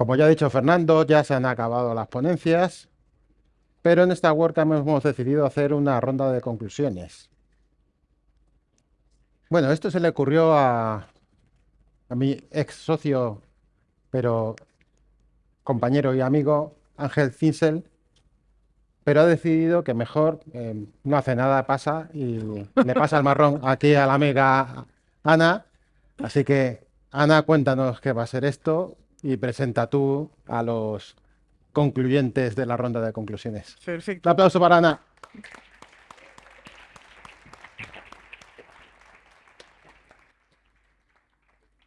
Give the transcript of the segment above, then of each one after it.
Como ya ha dicho Fernando, ya se han acabado las ponencias, pero en esta WordCamp hemos decidido hacer una ronda de conclusiones. Bueno, esto se le ocurrió a, a mi ex socio, pero compañero y amigo, Ángel Cinsel, pero ha decidido que mejor eh, no hace nada, pasa y le pasa el marrón aquí a la amiga Ana. Así que, Ana, cuéntanos qué va a ser esto y presenta tú a los concluyentes de la ronda de conclusiones. Perfecto. Un aplauso para Ana.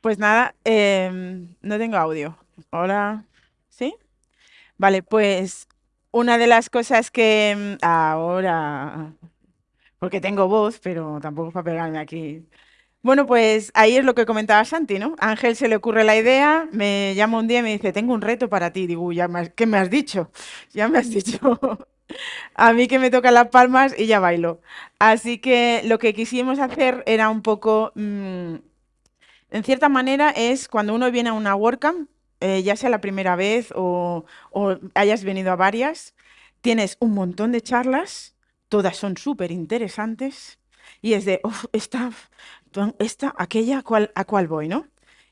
Pues nada, em, no tengo audio. Hola, ¿sí? Vale, pues una de las cosas que em, ahora, porque tengo voz, pero tampoco es para pegarme aquí. Bueno, pues ahí es lo que comentaba Santi, ¿no? Ángel se le ocurre la idea, me llama un día y me dice, tengo un reto para ti. Digo, ya ¿qué me has dicho? Ya me has dicho. A mí que me tocan las palmas y ya bailo. Así que lo que quisimos hacer era un poco, mm, en cierta manera, es cuando uno viene a una WordCamp, eh, ya sea la primera vez o, hayas venido a varias, tienes un montón de charlas, todas son súper interesantes, y es de, esta, esta, aquella, ¿a cuál, a cuál voy, no?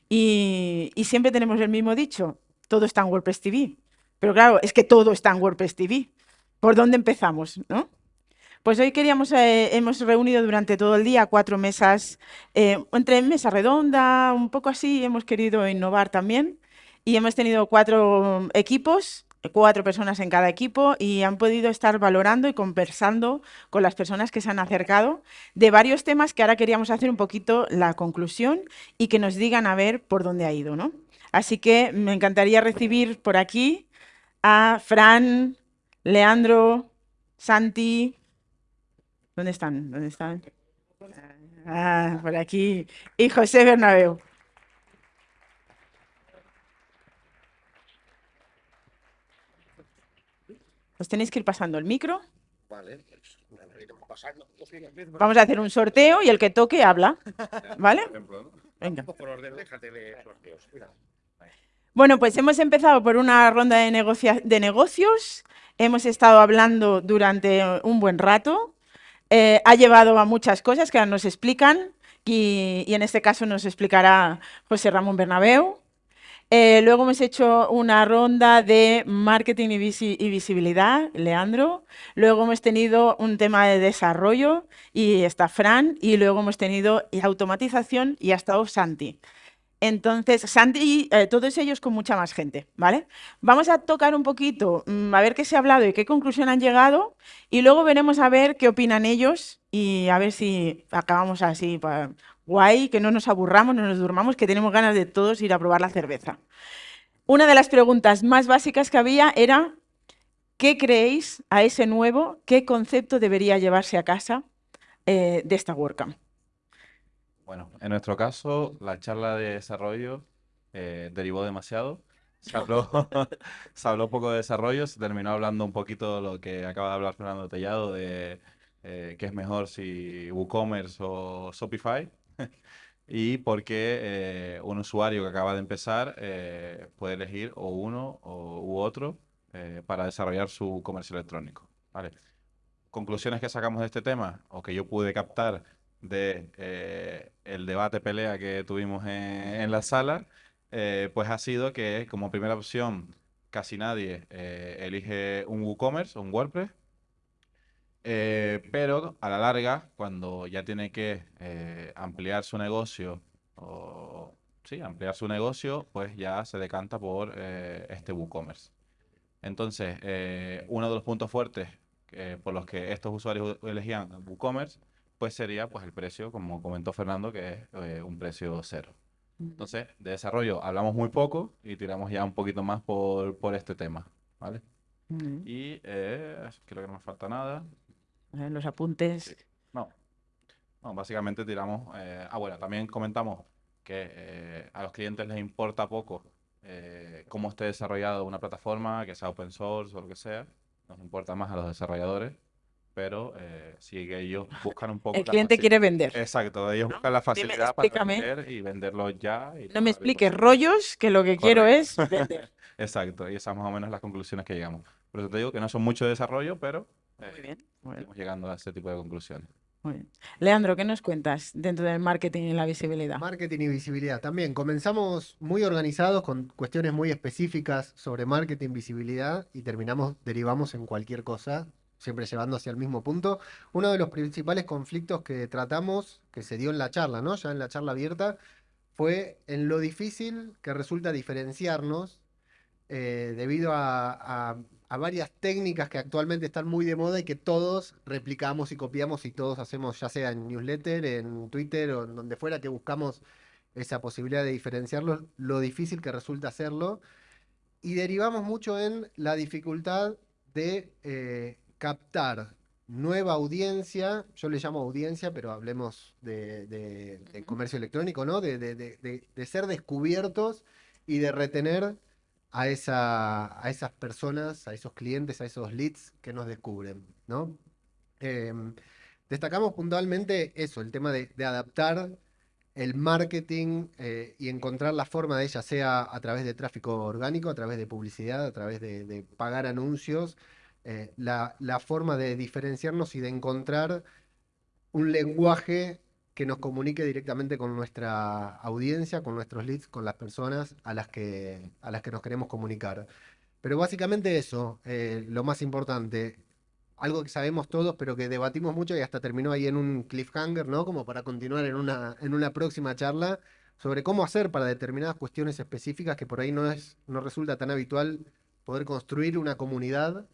Y, y, siempre tenemos el mismo dicho, todo está en WordPress TV. Pero claro, es que todo está en WordPress TV. ¿Por dónde empezamos, no? Pues hoy queríamos, eh, hemos reunido durante todo el día cuatro mesas, eh, entre mesa redonda, un poco así, hemos querido innovar también. Y hemos tenido cuatro equipos, cuatro personas en cada equipo y han podido estar valorando y conversando con las personas que se han acercado de varios temas que ahora queríamos hacer un poquito la conclusión y que nos digan a ver por dónde ha ido. ¿no? Así que me encantaría recibir por aquí a Fran, Leandro, Santi. ¿Dónde están? ¿Dónde están? Ah, por aquí. Y José Bernabeu. Os tenéis que ir pasando el micro. Vale. Vamos a hacer un sorteo y el que toque habla. ¿Vale? Venga. Bueno, pues hemos empezado por una ronda de, de negocios hemos estado hablando durante un buen rato, eh, ha llevado a muchas cosas que ahora nos explican y, en este caso nos explicará José Ramón Bernabeu. Eh, luego hemos hecho una ronda de marketing y, y, visibilidad, Leandro. Luego hemos tenido un tema de desarrollo y está Fran. Y luego hemos tenido automatización y ha estado Santi. Entonces, Sandy, eh, todos ellos con mucha más gente, ¿vale? Vamos a tocar un poquito, mm, a ver qué se ha hablado y qué conclusión han llegado, y luego veremos a ver qué opinan ellos y a ver si acabamos así, guay, que no nos aburramos, no nos durmamos, que tenemos ganas de todos ir a probar la cerveza. Una de las preguntas más básicas que había era, ¿qué creéis a ese nuevo, qué concepto debería llevarse a casa eh, de esta WordCamp? Bueno, en nuestro caso, la charla de desarrollo eh, derivó demasiado. Se habló, se habló poco de desarrollo, se terminó hablando un poquito de lo que acaba de hablar Fernando Tellado, de eh, qué es mejor si WooCommerce o Shopify, y por qué eh, un usuario que acaba de empezar puede elegir o uno o, u otro para desarrollar su comercio electrónico. Conclusiones que sacamos de este tema, o que yo pude captar de eh, el debate pelea que tuvimos en, la sala, eh, pues ha sido que como primera opción casi nadie eh, elige un WooCommerce o un WordPress, pero a la larga, cuando ya tiene que ampliar su negocio o sí, ampliar su negocio, pues ya se decanta por este WooCommerce. Entonces, uno de los puntos fuertes por los que estos usuarios elegían WooCommerce pues sería pues el precio, como comentó Fernando, que es eh, un precio cero. Entonces, de desarrollo hablamos muy poco y tiramos ya un poquito más por, por este tema, ¿vale? Y eh, creo que no me falta nada. Los apuntes. No. no, básicamente tiramos... Eh, ah, bueno, también comentamos que a los clientes les importa poco cómo esté desarrollado una plataforma, que sea open source o lo que sea. Nos importa más a los desarrolladores pero eh, si ellos buscan un poco... El cliente quiere vender. Exacto, ellos buscan la facilidad para vender y venderlo ya. no me expliques rollos, que lo que quiero es vender. Exacto, y esas más o menos las conclusiones que llegamos. Por eso te digo que no son mucho desarrollo, pero eh, Muy bien. muy bien, estamos llegando a ese tipo de conclusiones. muy bien. Leandro, ¿qué nos cuentas dentro del marketing y la visibilidad? Marketing y visibilidad. También comenzamos muy organizados con cuestiones muy específicas sobre marketing, visibilidad y terminamos, derivamos en cualquier cosa, siempre llevando hacia el mismo punto. Uno de los principales conflictos que tratamos, que se dio en la charla, ¿no? Ya en la charla abierta, fue en lo difícil que resulta diferenciarnos eh, debido a, a- a varias técnicas que actualmente están muy de moda y que todos replicamos y copiamos y todos hacemos, ya sea en newsletter, en Twitter o en donde fuera que buscamos esa posibilidad de diferenciarlos, lo difícil que resulta hacerlo. Y derivamos mucho en la dificultad de eh, captar nueva audiencia, yo le llamo audiencia, pero hablemos de, de- de comercio electrónico, ¿no? De- de ser descubiertos y de retener a esa, a esas personas, a esos clientes, a esos leads que nos descubren, ¿no? Em, destacamos puntualmente eso, el tema de, adaptar el marketing eh, y encontrar la forma de ella, sea a través de tráfico orgánico, a través de publicidad, a través de, pagar anuncios, eh, la forma de diferenciarnos y de encontrar un lenguaje que nos comunique directamente con nuestra audiencia, con nuestros leads, con las personas a las que, a las que nos queremos comunicar. Pero básicamente eso, eh, lo más importante, algo que sabemos todos, pero que debatimos mucho y hasta terminó ahí en un cliffhanger, ¿no? Como para continuar en una, en una próxima charla sobre cómo hacer para determinadas cuestiones específicas que por ahí no es, no resulta tan habitual poder construir una comunidad,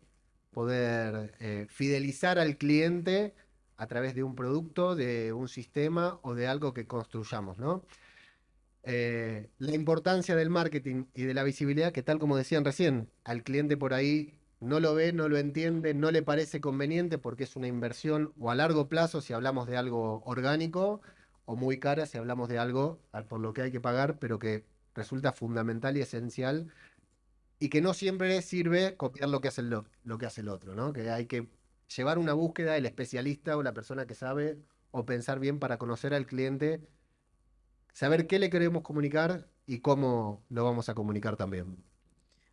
poder eh, fidelizar al cliente a través de un producto, de un sistema o de algo que construyamos, ¿no? Eh, la importancia del marketing y de la visibilidad, que tal como decían recién, al cliente por ahí no lo ve, no lo entiende, no le parece conveniente porque es una inversión o a largo plazo si hablamos de algo orgánico o muy cara si hablamos de algo al- por lo que hay que pagar, pero que resulta fundamental y esencial y que no siempre sirve copiar lo que hace el, lo que hace el otro, ¿no? Que hay que llevar una búsqueda del especialista o la persona que sabe o pensar bien para conocer al cliente, saber qué le queremos comunicar y cómo lo vamos a comunicar también.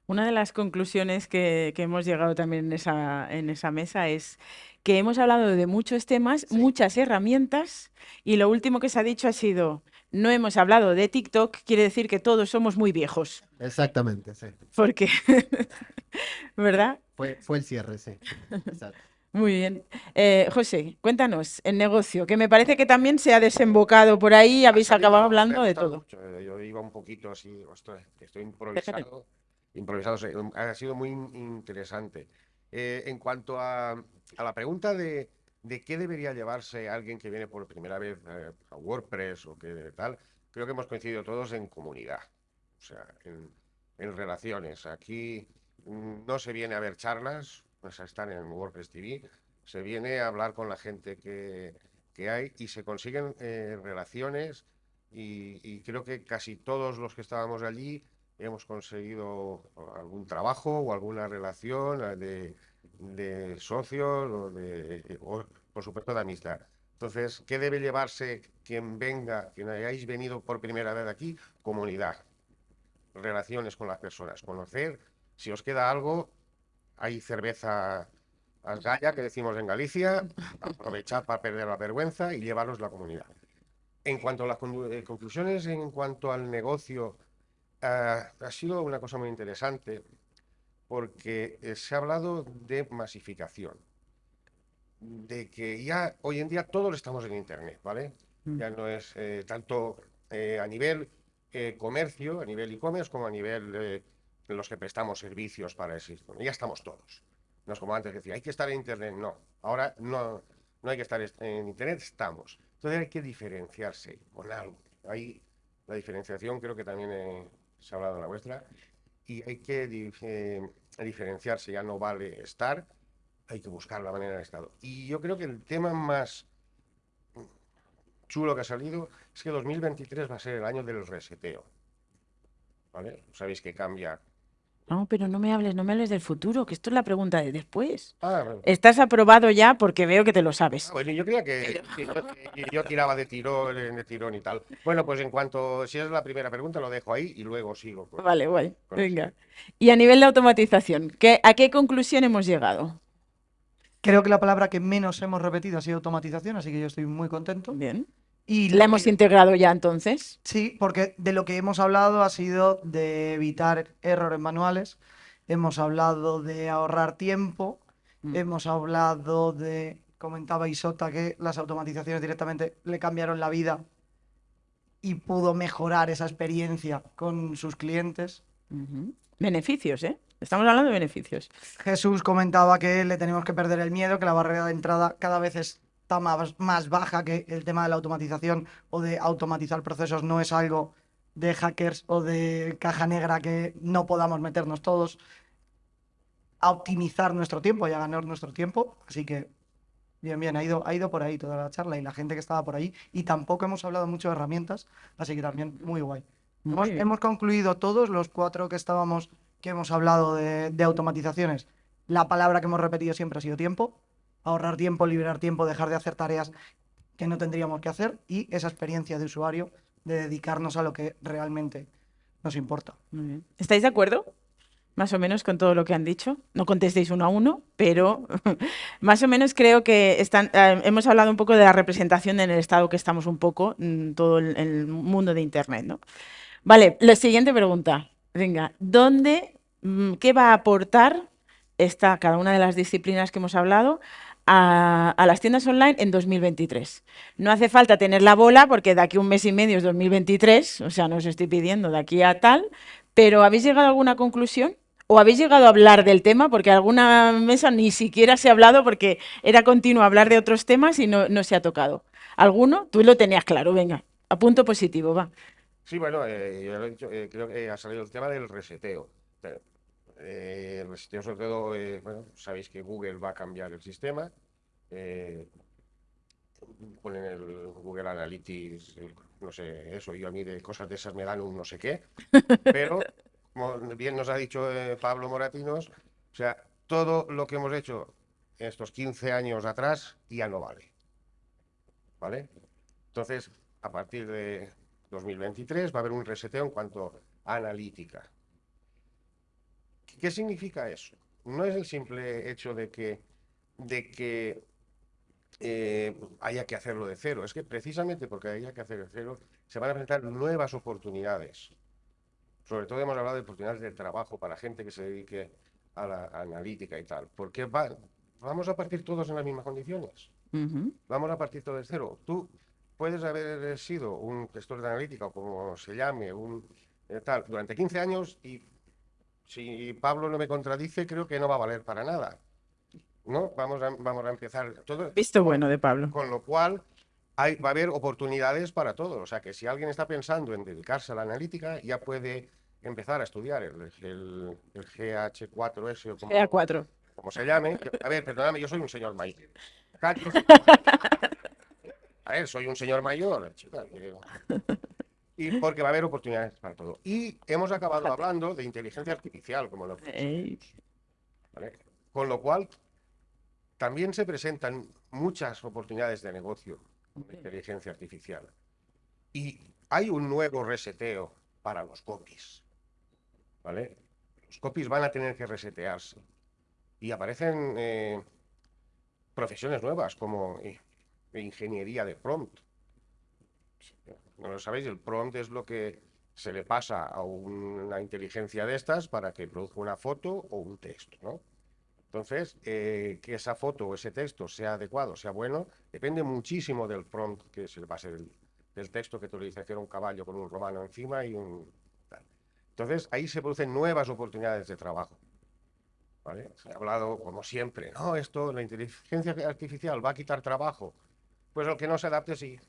Una de las conclusiones que, que hemos llegado también en esa, en esa mesa es que hemos hablado de muchos temas, Sí. muchas herramientas, y lo último que se ha dicho ha sido, no hemos hablado de TikTok, quiere decir que todos somos muy viejos, Exactamente, sí. porque, ¿verdad? Fue, fue el cierre, sí. Exacto. Muy bien. Eh, José, cuéntanos, el negocio, que me parece que también se ha desembocado por ahí, habéis salido, acabado hablando de todo. mucho, eh, Yo iba un poquito así, ostras, estoy improvisado. Improvisado, ha sido muy in- interesante. Eh, en cuanto a, a la pregunta de, de qué debería llevarse alguien que viene por primera vez eh, a WordPress o que tal, creo que hemos coincidido todos en comunidad, o sea, en, en relaciones. Aquí mm, no se viene a ver charlas, pues a estar en WordPress TV, se viene a hablar con la gente que, que hay y se consiguen eh, relaciones y, y creo que casi todos los que estábamos allí hemos conseguido algún trabajo o alguna relación eh, de, de socios o, de, o, por supuesto de amistad. Entonces, ¿qué debe llevarse quien venga, quien hayáis venido por primera vez aquí? Comunidad, relaciones con las personas, conocer, si os queda algo, hay cerveza Asgaya, que decimos en Galicia, aprovechad para perder la vergüenza y llevaros la comunidad. En cuanto a las eh, conclusiones, en cuanto al negocio, ah, ha sido una cosa muy interesante porque eh, se ha hablado de masificación, de que ya hoy en día todos estamos en Internet, ¿vale? Mm. Ya no es eh, tanto eh, a nivel eh, comercio, a nivel e-commerce, como a nivel eh, los que prestamos servicios para ese sistema. Ya estamos todos. No es como antes decía, hay que estar en Internet. No, ahora no, no hay que estar est- en Internet, estamos. Entonces hay que diferenciarse con algo. Ahí la diferenciación creo que también eh, se ha hablado en la vuestra. Y hay que eh, diferenciarse, ya no vale estar, hay que buscar la manera de estar. Y yo creo que el tema más chulo que ha salido es que 2023 va a ser el año del reseteo. ¿Vale? Sabéis que cambia No, pero no me hables, no me hables del futuro, que esto es la pregunta de después. Ah, bueno. Estás aprobado ya porque veo que te lo sabes. Ah, bueno, yo creía que, que yo, que yo tiraba de tirón, de tirón y tal. Bueno, pues en cuanto, si es la primera pregunta, lo dejo ahí y luego sigo. con- Vale, guay. con eso. Venga. Y a nivel de automatización, ¿qué, ¿a qué conclusión hemos llegado? Creo que la palabra que menos hemos repetido ha sido automatización, así que yo estoy muy contento. Bien. Y ¿La hemos que- integrado ya entonces? Sí, porque de lo que hemos hablado ha sido de evitar errores manuales, hemos hablado de ahorrar tiempo, Mm. hemos hablado de, comentaba Isota, que las automatizaciones directamente le cambiaron la vida y pudo mejorar esa experiencia con sus clientes. Beneficios, ¿eh? Estamos hablando de beneficios. Jesús comentaba que le tenemos que perder el miedo, que la barrera de entrada cada vez está más, más baja, que el tema de la automatización o de automatizar procesos no es algo de hackers o de caja negra que no podamos meternos todos a optimizar nuestro tiempo y a ganar nuestro tiempo. Así que, bien, bien, ha ido, ha ido por ahí toda la charla y la gente que estaba por ahí. Y tampoco hemos hablado mucho de herramientas, así que también muy guay. Muy Hemos, hemos concluido todos, los cuatro que estábamos, que hemos hablado de, de automatizaciones. La palabra que hemos repetido siempre ha sido tiempo. Ahorrar tiempo, liberar tiempo, dejar de hacer tareas que no tendríamos que hacer y esa experiencia de usuario de dedicarnos a lo que realmente nos importa. Muy bien. ¿Estáis de acuerdo? Más o menos con todo lo que han dicho. No contestéis uno a uno, pero más o menos creo que están, eh, hemos hablado un poco de la representación en el estado que estamos un poco, en todo el, el mundo de Internet, ¿no? Vale, la siguiente pregunta. Venga, ¿dónde, mm, qué va a aportar esta, cada una de las disciplinas que hemos hablado a, las tiendas online en 2023? No hace falta tener la bola porque de aquí un mes y medio es 2023, o sea, no os estoy pidiendo de aquí a tal, pero ¿habéis llegado a alguna conclusión? ¿O habéis llegado a hablar del tema? Porque alguna mesa ni siquiera se ha hablado porque era continuo hablar de otros temas y no, no se ha tocado. ¿Alguno? Tú lo tenías claro, venga, a punto positivo, va. Sí, bueno, eh, yo eh, creo que ha salido el tema del reseteo. Eh, el reseteo, sobre todo, eh, sabéis que Google va a cambiar el sistema. eh, ponen el Google Analytics, no sé, eso, yo a mí de cosas de esas me dan un no sé qué. Pero, como bien nos ha dicho eh, Pablo Moratinos, o sea, todo lo que hemos hecho estos 15 años atrás ya no vale. ¿Vale? Entonces, a partir de 2023 va a haber un reseteo en cuanto a analítica. ¿Qué significa eso? No es el simple hecho de que, de que eh, haya que hacerlo de cero, es que precisamente porque haya que hacer de cero se van a presentar nuevas oportunidades. Sobre todo hemos hablado de oportunidades de trabajo para gente que se dedique a la analítica y tal. Porque va- vamos a partir todos en las mismas condiciones. Ujú. Vamos a partir todo de cero. Tú puedes haber sido un gestor de analítica o como se llame, un eh, tal, durante 15 años y si Pablo no me contradice, creo que no va a valer para nada. ¿No? Vamos a, vamos a empezar todo. Visto bueno de Pablo. Con lo cual, hay, va a haber oportunidades para todos. O sea, que si alguien está pensando en dedicarse a la analítica, ya puede empezar a estudiar el, el- el GH4S o como, GA4. como se llame. A ver, perdóname, yo soy un señor mayor. A ver, soy un señor mayor, chica. que- Y porque va a haber oportunidades para todo. Y hemos acabado hablando de inteligencia artificial, como lo ¿vale? Con lo cual, también se presentan muchas oportunidades de negocio con la inteligencia artificial. Y hay un nuevo reseteo para los copies. ¿Vale? Los copies van a tener que resetearse. Y aparecen eh, profesiones nuevas como eh, ingeniería de prompt. No lo sabéis, el prompt es lo que se le pasa a una inteligencia de estas para que produzca una foto o un texto, ¿no? Entonces, eh, que esa foto o ese texto sea adecuado, sea bueno, depende muchísimo del prompt que se le pase del, del texto que tú le dices que era un caballo con un romano encima y un... Entonces, ahí se producen nuevas oportunidades de trabajo. ¿vale? Se ha hablado, como siempre, no, esto, la inteligencia artificial va a quitar trabajo. Pues el que no se adapte, sí.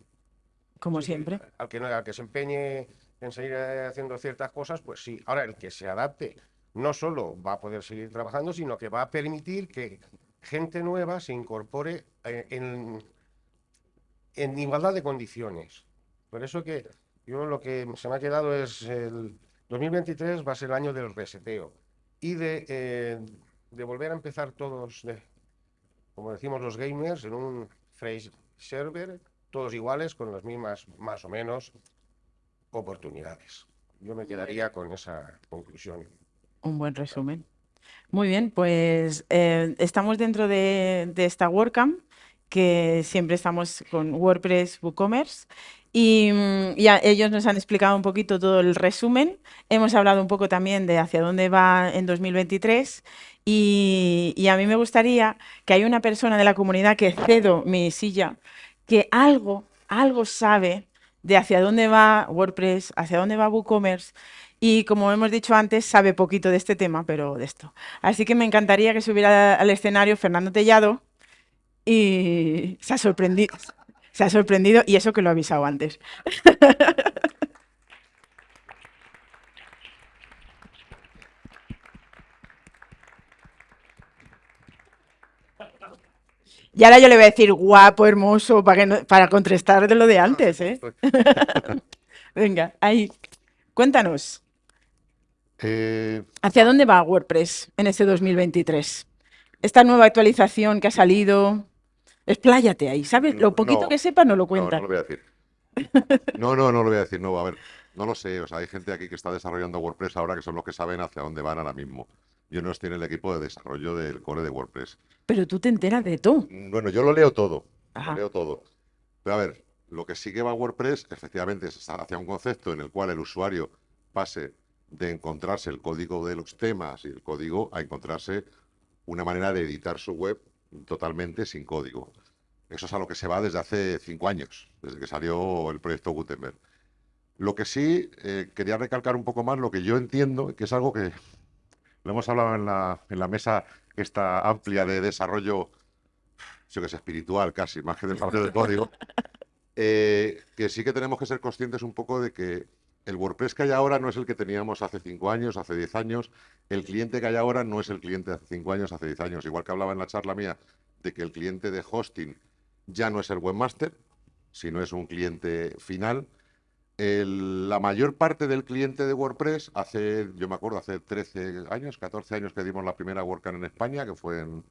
Como Sí, siempre. Al que, al que se empeñe en seguir eh, haciendo ciertas cosas, pues sí. Ahora, el que se adapte no solo va a poder seguir trabajando, sino que va a permitir que gente nueva se incorpore eh, en, en igualdad de condiciones. Por eso que yo lo que se me ha quedado es el 2023 va a ser el año del reseteo. y de, eh, de volver a empezar todos, de- como decimos los gamers, en un phrase server, todos iguales, con las mismas, más o menos, oportunidades. Yo me quedaría con esa conclusión. Un buen resumen. Muy bien, pues eh, estamos dentro de, de esta WordCamp, que siempre estamos con WordPress WooCommerce, y mm, ellos nos han explicado un poquito todo el resumen. Hemos hablado un poco también de hacia dónde va en 2023, y, y a mí me gustaría que hay una persona de la comunidad que cedo mi silla, que algo, algo sabe de hacia dónde va WordPress, hacia dónde va WooCommerce, y como hemos dicho antes, sabe poquito de este tema, pero de esto. Así que me encantaría que subiera al escenario Fernando Tellado y se ha sorprendido. Se ha sorprendido y eso que lo he avisado antes. Y ahora yo le voy a decir guapo, hermoso, para, que no- para contrastar de lo de antes, ¿eh? Venga, ahí. Cuéntanos. Eh, ¿Hacia dónde va WordPress en este 2023? Esta nueva actualización que ha salido. Expláyate ahí, ¿sabes? Lo No, poquito no, que sepas no lo no, cuentas. no lo voy a decir. No, no, no lo voy a decir. No, a ver, no lo sé. O sea, hay gente aquí que está desarrollando WordPress ahora que son los que saben hacia dónde van ahora mismo. Yo no estoy en el equipo de desarrollo del core de WordPress. Pero tú te enteras de todo. Bueno, yo lo leo todo. Ajá. Lo leo todo. Pero a ver, lo que sí que va WordPress, efectivamente, es hacia un concepto en el cual el usuario pase de encontrarse el código de los temas y el código a encontrarse una manera de editar su web totalmente sin código. Eso es a lo que se va desde hace cinco años, desde que salió el proyecto Gutenberg. Lo que sí eh, quería recalcar un poco más lo que yo entiendo, que es algo que lo hemos hablado en la, en la mesa esta amplia de desarrollo, yo que sé, espiritual casi, más que de parte del código, eh, que sí que tenemos que ser conscientes un poco de que el WordPress que hay ahora no es el que teníamos hace cinco años, hace 10 años, el cliente que hay ahora no es el cliente de hace cinco años, hace 10 años, igual que hablaba en la charla mía de que el cliente de hosting ya no es el webmaster, sino es un cliente final. La mayor parte del cliente de WordPress, hace, yo me acuerdo, hace 13 años, 14 años que dimos la primera WordCamp en España, que fue en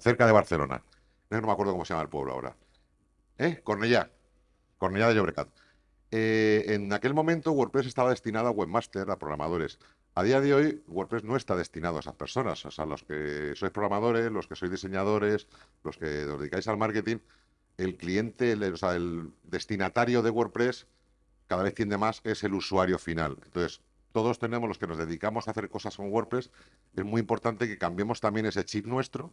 cerca de Barcelona. No me acuerdo cómo se llama el pueblo ahora. ¿Eh? Cornellá. Cornellá de Llobregat. Eh, en aquel momento WordPress estaba destinado a webmaster, a programadores. A día de hoy WordPress no está destinado a esas personas. O sea, los que sois programadores, los que sois diseñadores, los que os dedicáis al marketing, el cliente, el, o sea, el destinatario de WordPress cada vez tiende más es el usuario final. Entonces, todos tenemos los que nos dedicamos a hacer cosas con WordPress, es muy importante que cambiemos también ese chip nuestro,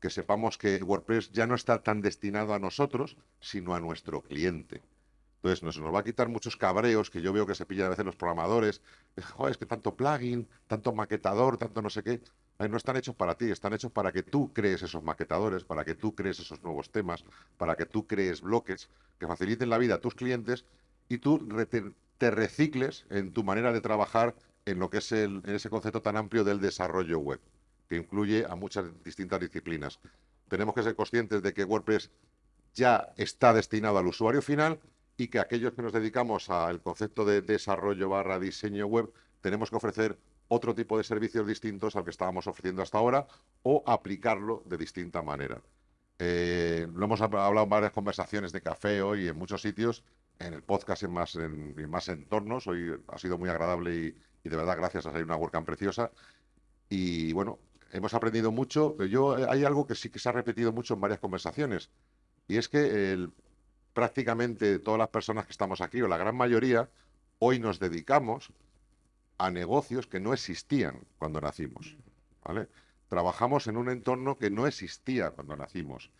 que sepamos que WordPress ya no está tan destinado a nosotros, sino a nuestro cliente. Entonces, nos, nos va a quitar muchos cabreos que yo veo que se pillan a veces los programadores. Joder, es que tanto plugin, tanto maquetador, tanto no sé qué. Ay, no están hechos para ti, están hechos para que tú crees esos maquetadores, para que tú crees esos nuevos temas, para que tú crees bloques que faciliten la vida a tus clientes y tú te recicles en tu manera de trabajar en lo que es el, en ese concepto tan amplio del desarrollo web, que incluye a muchas distintas disciplinas. Tenemos que ser conscientes de que WordPress ya está destinado al usuario final y que aquellos que nos dedicamos al concepto de desarrollo barra diseño web tenemos que ofrecer otro tipo de servicios distintos al que estábamos ofreciendo hasta ahora o aplicarlo de distinta manera. Eh, lo hemos hab- hablado en varias conversaciones de café hoy en muchos sitios, en el podcast en más, en, más entornos. Hoy ha sido muy agradable y, y de verdad gracias a ser una WordCamp preciosa. Y bueno, hemos aprendido mucho. Yo, eh, hay algo que sí que se ha repetido mucho en varias conversaciones y es que el- prácticamente todas las personas que estamos aquí, o la gran mayoría, hoy nos dedicamos a negocios que no existían cuando nacimos. ¿vale? Trabajamos en un entorno que no existía cuando nacimos.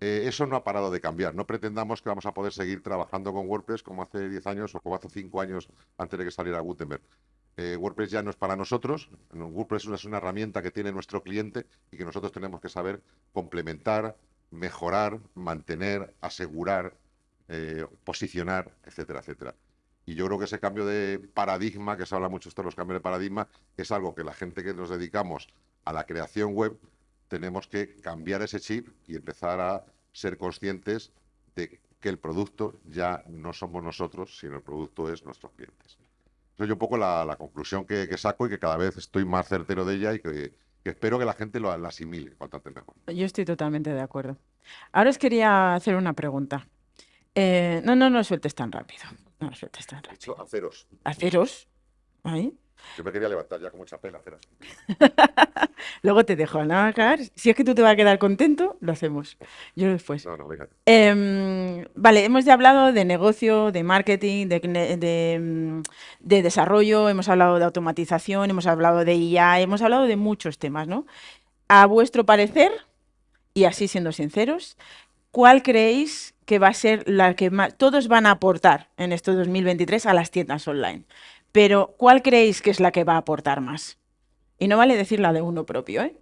Eh, eso no ha parado de cambiar. No pretendamos que vamos a poder seguir trabajando con WordPress como hace 10 años o como hace 5 años antes de que saliera Gutenberg. Eh, WordPress ya no es para nosotros. No, WordPress es una herramienta que tiene nuestro cliente y que nosotros tenemos que saber complementar, mejorar, mantener, asegurar, eh, posicionar, etcétera, etcétera. Y yo creo que ese cambio de paradigma, que se habla mucho esto de los cambios de paradigma, es algo que la gente que nos dedicamos a la creación web tenemos que cambiar ese chip y empezar a ser conscientes de que el producto ya no somos nosotros, sino el producto es nuestros clientes. Esa es un poco la, conclusión que, que saco y que cada vez estoy más certero de ella y que, espero que la gente lo la asimile cuanto antes mejor. Yo estoy totalmente de acuerdo. Ahora os quería hacer una pregunta. Eh, no, no, no sueltes tan rápido. No sueltes tan rápido. aceros. Haceros. Ahí. Yo me quería levantar ya con mucha pena, aceras. Luego te dejo, ¿no, Car? Si es que tú te vas a quedar contento, lo hacemos. Yo después. No, no, venga. Em, vale, hemos ya hablado de negocio, de marketing, de, mm, de desarrollo, hemos hablado de automatización, hemos hablado de IA, hemos hablado de muchos temas, ¿no? A vuestro parecer, y así siendo sinceros, ¿cuál creéis que va a ser la que más todos van a aportar en este 2023 a las tiendas online? Pero ¿cuál creéis que es la que va a aportar más? Y no vale decir la de uno propio, ¿eh?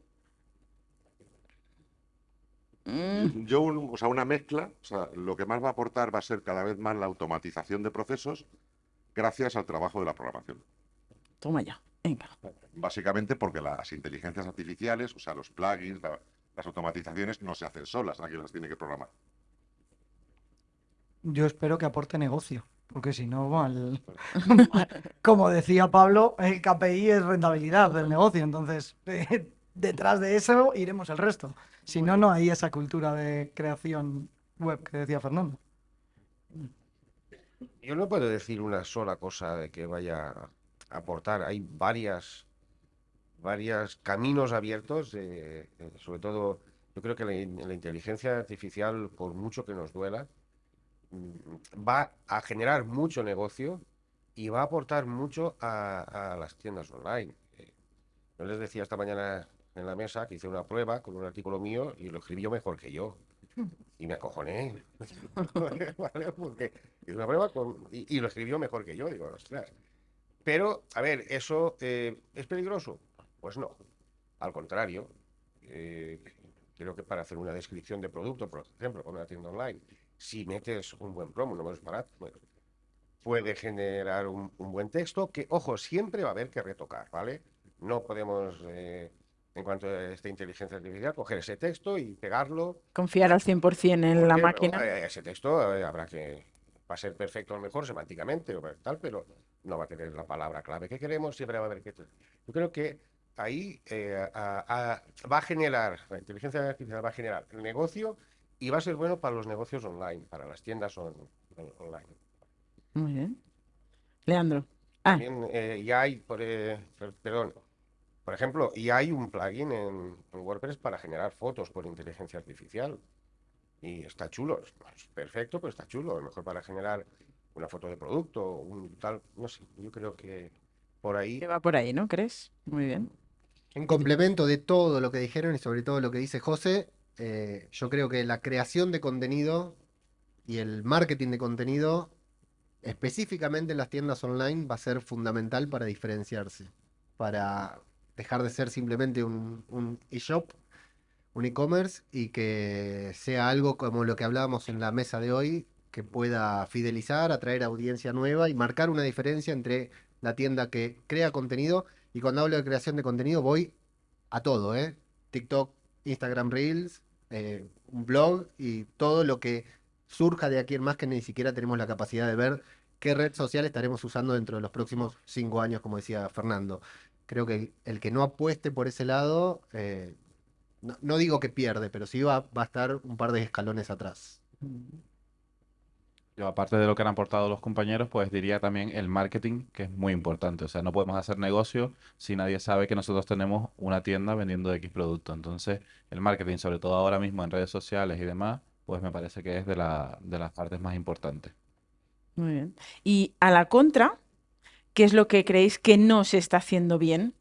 Mm, Yo, un- o sea, una mezcla, o sea, lo que más va a aportar va a ser cada vez más la automatización de procesos gracias al trabajo de la programación. toma ya, venga. Básicamente porque las inteligencias artificiales, o sea, los plugins, la- las automatizaciones no se hacen solas, alguien las tiene que programar. Yo espero que aporte negocio, porque si no, mal- como decía Pablo, el KPI es rentabilidad del negocio, entonces eh, detrás de eso iremos el resto. Si no, no hay esa cultura de creación web que decía Fernando. Yo no puedo decir una sola cosa de que vaya a aportar. Hay varias, varios caminos abiertos, eh, eh, sobre todo, yo creo que la, la inteligencia artificial, por mucho que nos duela, mm, va a generar mucho negocio y va a aportar mucho a, a las tiendas online. Eh, Yo les decía esta mañana en la mesa que hice una prueba con un artículo mío y lo escribió mejor que yo. Y me acojoné. ¿Vale? Porque hice una prueba con- y, y lo escribió mejor que yo. Digo, ostras. Pero, a ver, ¿eso eh, es peligroso? Pues no. Al contrario. eh, creo que para hacer una descripción de producto, por ejemplo, con una tienda online, si metes un buen promo, no es barato, bueno, puede generar un, un buen texto que, ojo, siempre va a haber que retocar, ¿vale? No podemos, eh, en cuanto a esta inteligencia artificial, coger ese texto y pegarlo. Confiar al 100% en la máquina. eh, ese texto eh, habrá que, va a ser perfecto a lo mejor semánticamente o tal, pero no va a tener la palabra clave que queremos, siempre va a haber que... Yo creo que ahí eh, a- a- va a generar, la inteligencia artificial va a generar negocio y va a ser bueno para los negocios online, para las tiendas on- on- online. Muy bien. Leandro. Ah, También eh, ya hay, por, eh, per- perdón, por ejemplo, ya hay un plugin en, en WordPress para generar fotos por inteligencia artificial. Y está chulo, es perfecto, pero está chulo. A lo mejor para generar una foto de producto, un tal, no sé, yo creo que por ahí. que va por ahí, ¿no crees? Muy bien. En complemento de todo lo que dijeron y sobre todo lo que dice José, eh, yo creo que la creación de contenido y el marketing de contenido, específicamente en las tiendas online, va a ser fundamental para diferenciarse, para dejar de ser simplemente un, e-shop, un e-commerce y que sea algo como lo que hablábamos en la mesa de hoy, que pueda fidelizar, atraer audiencia nueva y marcar una diferencia entre la tienda que crea contenido y cuando hablo de creación de contenido voy a todo, ¿eh? TikTok, Instagram Reels, eh, un blog y todo lo que surja de aquí en más que ni siquiera tenemos la capacidad de ver qué red social estaremos usando dentro de los próximos cinco años, como decía Fernando. Creo que el, que no apueste por ese lado, eh, no, digo que pierde, pero sí va, va a estar un par de escalones atrás. Yo, aparte de lo que han aportado los compañeros, pues diría también el marketing, que es muy importante. O sea, no podemos hacer negocio si nadie sabe que nosotros tenemos una tienda vendiendo X producto. Entonces, el marketing, sobre todo ahora mismo en redes sociales y demás, pues me parece que es de la, de las partes más importantes. Muy bien. Y a la contra, ¿qué es lo que creéis que no se está haciendo bien?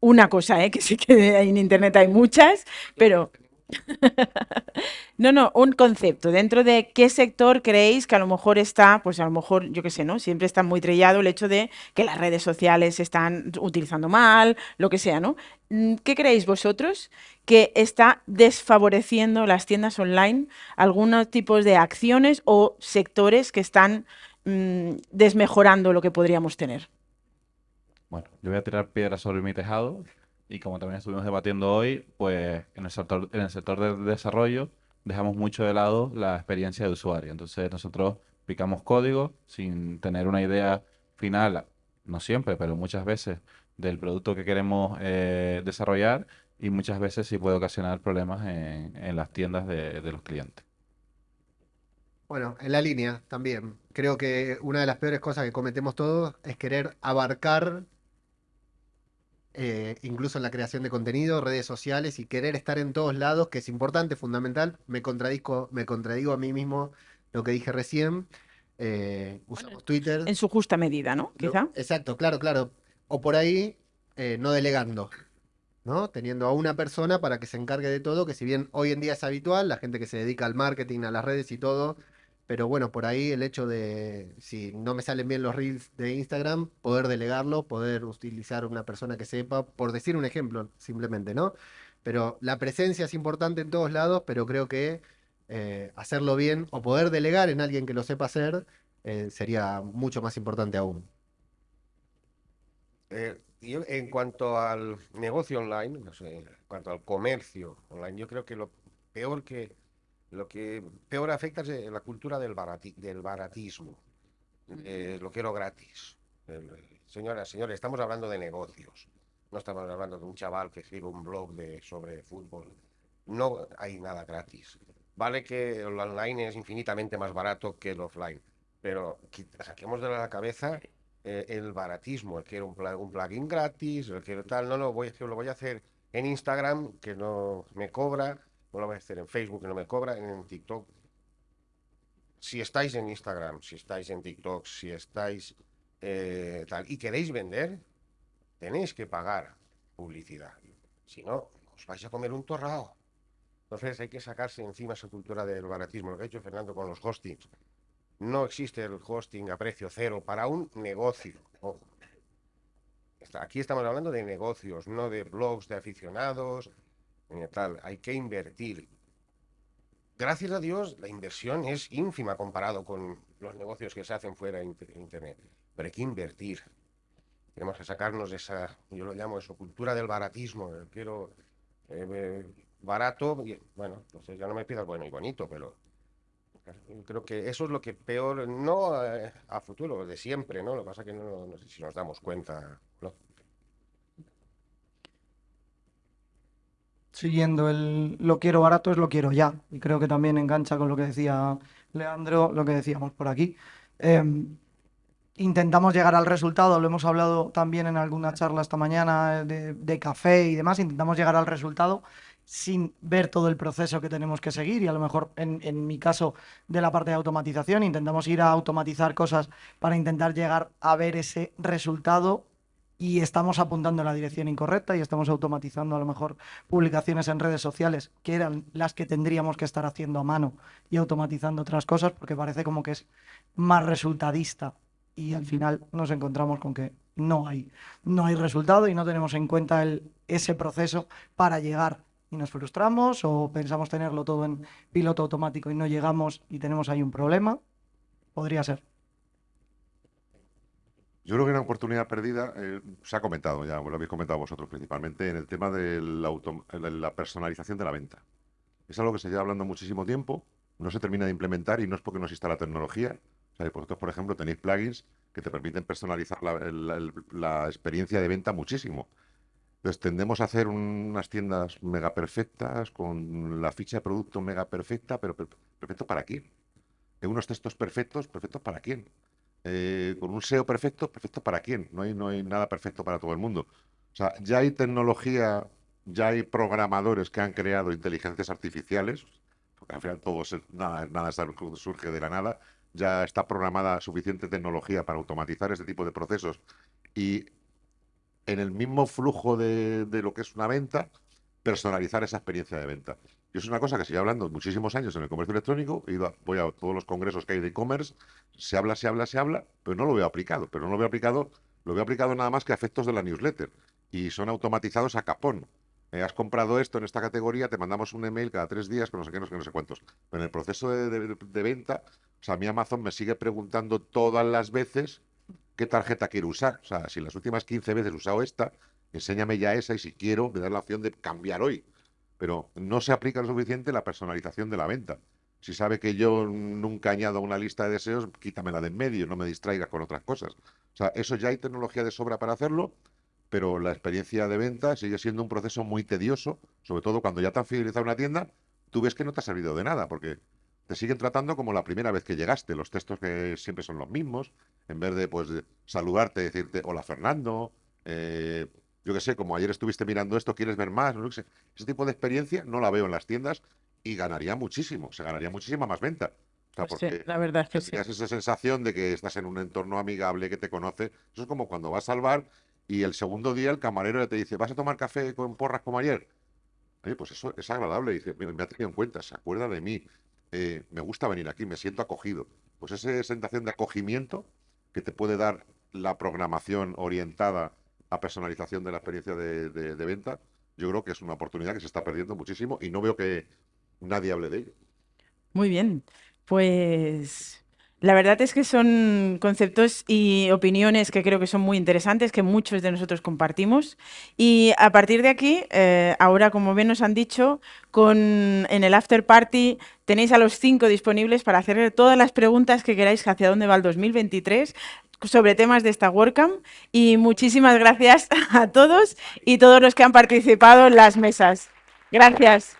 Una cosa, ¿eh? que sí que en internet hay muchas, pero no, no, un concepto. Dentro de qué sector creéis que a lo mejor está, pues a lo mejor, yo qué sé, ¿no? Siempre está muy trillado el hecho de que las redes sociales se están utilizando mal, lo que sea, ¿no? Mm, ¿Qué creéis vosotros que está desfavoreciendo las tiendas online? Algunos tipos de acciones o sectores que están mm, desmejorando lo que podríamos tener. Bueno, yo voy a tirar piedras sobre mi tejado y como también estuvimos debatiendo hoy, pues en el sector, en del desarrollo dejamos mucho de lado la experiencia de usuario. Entonces nosotros picamos código sin tener una idea final no siempre, pero muchas veces, del producto que queremos eh, desarrollar y muchas veces sí puede ocasionar problemas en, las tiendas de, de los clientes. Bueno, en la línea también. Creo que una de las peores cosas que cometemos todos es querer abarcar, eh, incluso en la creación de contenido, redes sociales y querer estar en todos lados, que es importante, fundamental. Me contradigo, me contradigo a mí mismo lo que dije recién. Eh, usamos Twitter. En su justa medida, ¿no? Quizá. Exacto, claro, claro. O por ahí, eh, no delegando, ¿no? Teniendo a una persona para que se encargue de todo, que si bien hoy en día es habitual, la gente que se dedica al marketing, a las redes y todo, pero bueno, por ahí el hecho de, si no me salen bien los reels de Instagram, poder delegarlo, poder utilizar una persona que sepa, por decir un ejemplo, simplemente, ¿no? Pero la presencia es importante en todos lados, pero creo que eh, hacerlo bien o poder delegar en alguien que lo sepa hacer eh, sería mucho más importante aún. Eh, en cuanto al negocio online, no en cuanto al comercio online, yo creo que lo peor que lo que peor afecta es eh, la cultura del barati- del baratismo. Eh, lo quiero gratis. El- señoras, señores, estamos hablando de negocios. No estamos hablando de un chaval que escribe un blog de, sobre fútbol. No hay nada gratis. Vale que el online es infinitamente más barato que el offline, pero saquemos de la cabeza eh, el baratismo, el quiero un, plugin gratis, el quiero tal, no, no, voy, lo voy a hacer en Instagram, que no me cobra, no lo voy a hacer en Facebook, que no me cobra, en TikTok. Si estáis en Instagram, si estáis en TikTok, si estáis eh, tal, y queréis vender, tenéis que pagar publicidad. Si no, os vais a comer un torrao. Entonces hay que sacarse encima esa cultura del baratismo, lo que ha hecho Fernando con los hostings. No existe el hosting a precio cero para un negocio. ojo. Aquí estamos hablando de negocios, no de blogs de aficionados, tal. Hay que invertir. Gracias a Dios, la inversión es ínfima comparado con los negocios que se hacen fuera de inter- Internet. Pero hay que invertir. Tenemos que sacarnos de esa, yo lo llamo eso, cultura del baratismo. Quiero eh, eh, barato, y, bueno, entonces ya no me pidas bueno y bonito, pero creo que eso es lo que peor, no eh, a futuro, de siempre, ¿no? Lo que pasa que no, no sé si nos damos cuenta. ¿no? Siguiendo el lo quiero barato es lo quiero ya. Y creo que también engancha con lo que decía Leandro, lo que decíamos por aquí. Em, intentamos llegar al resultado, lo hemos hablado también en alguna charla esta mañana eh, de, café y demás, intentamos llegar al resultado sin ver todo el proceso que tenemos que seguir y a lo mejor en mi caso de la parte de automatización intentamos ir a automatizar cosas para intentar llegar a ver ese resultado y estamos apuntando en la dirección incorrecta y estamos automatizando a lo mejor publicaciones en redes sociales que eran las que tendríamos que estar haciendo a mano y automatizando otras cosas porque parece como que es más resultadista y al final nos encontramos con que no hay, no hay resultado y no tenemos en cuenta el, ese proceso para llegar y nos frustramos o pensamos tenerlo todo en piloto automático y no llegamos y tenemos ahí un problema. Podría ser. Yo creo que una oportunidad perdida, eh, se ha comentado ya, lo habéis comentado vosotros principalmente, en el tema de la, la- personalización de la venta. Es algo que se lleva hablando muchísimo tiempo, no se termina de implementar y no es porque no exista la tecnología. O sea, vosotros, por ejemplo, tenéis plugins que te permiten personalizar la, experiencia de venta muchísimo. Entonces tendemos a hacer un- unas tiendas mega perfectas, con la ficha de producto mega perfecta, pero per- perfecto para quién. En unos textos perfectos, perfectos para quién. Eh, con un SEO perfecto, perfecto para quién. No hay, nada perfecto para todo el mundo. O sea, ya hay tecnología, ya hay programadores que han creado inteligencias artificiales, porque al final todo nada, surge de la nada. Ya está programada suficiente tecnología para automatizar este tipo de procesos y en el mismo flujo de lo que es una venta, personalizar esa experiencia de venta. Y es una cosa que se hablando muchísimos años en el comercio electrónico. He ido a- voy a todos los congresos que hay de e-commerce, se habla, se habla, se habla, pero no lo veo aplicado. Pero no lo veo aplicado, lo veo aplicado nada más que a efectos de la newsletter. Y son automatizados a capón. Eh, has comprado esto en esta categoría, te mandamos un email cada tres días con no sé qué, no sé qué, no sé cuántos. Pero en el proceso de, venta, o sea, mi Amazon me sigue preguntando todas las veces qué tarjeta quiero usar. O sea, si las últimas 15 veces he usado esta, enséñame ya esa y si quiero, me das la opción de cambiar hoy. Pero no se aplica lo suficiente la personalización de la venta. Si sabe que yo nunca añado una lista de deseos, quítamela de en medio, no me distraigas con otras cosas. O sea, eso ya hay tecnología de sobra para hacerlo, pero la experiencia de venta sigue siendo un proceso muy tedioso, sobre todo cuando ya te han fidelizado una tienda, tú ves que no te ha servido de nada, porque te siguen tratando como la primera vez que llegaste, los textos que siempre son los mismos, en vez de pues saludarte, decirte hola Fernando, eh, yo qué sé, como ayer estuviste mirando esto, ¿quieres ver más? No sé. Ese tipo de experiencia no la veo en las tiendas y ganaría muchísimo, se ganaría muchísima más venta. O sea, Pues sí, porque la verdad es que sí. esa sensación de que estás en un entorno amigable, que te conoce. Eso es como cuando vas al bar y el segundo día el camarero te dice, ¿vas a tomar café con porras como ayer? Oye, pues eso es agradable. Dice, "Mira, me ha tenido en cuenta, se acuerda de mí. eh, me gusta venir aquí, me siento acogido. Pues esa sensación de acogimiento que te puede dar la programación orientada a personalización de la experiencia de, venta, yo creo que es una oportunidad que se está perdiendo muchísimo y no veo que nadie hable de ello. Muy bien, pues la verdad es que son conceptos y opiniones que creo que son muy interesantes, que muchos de nosotros compartimos. Y a partir de aquí, eh, ahora como bien nos han dicho, con, en el After Party tenéis a los cinco disponibles para hacerle todas las preguntas que queráis hacia dónde va el 2023 sobre temas de esta WordCamp. Y muchísimas gracias a todos y todos los que han participado en las mesas. Gracias.